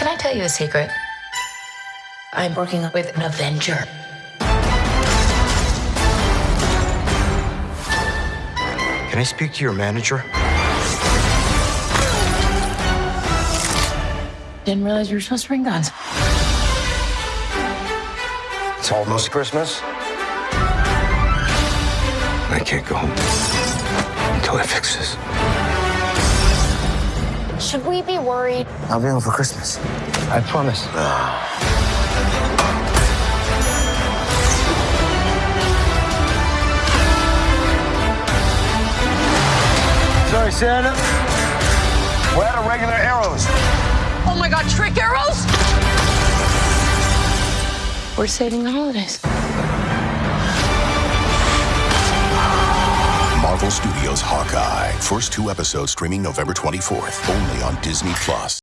Can I tell you a secret? I'm working with an Avenger. Can I speak to your manager? Didn't realize you were supposed to bring guns. It's almost Christmas. I can't go home until I fix this. Should we be worried? I'll be home for Christmas. I promise. Ah. Sorry, Santa. We're out of regular arrows. Oh my god, trick arrows? We're saving the holidays. Marvel Studios Hawkeye. First two episodes streaming November 24th, only on Disney Plus.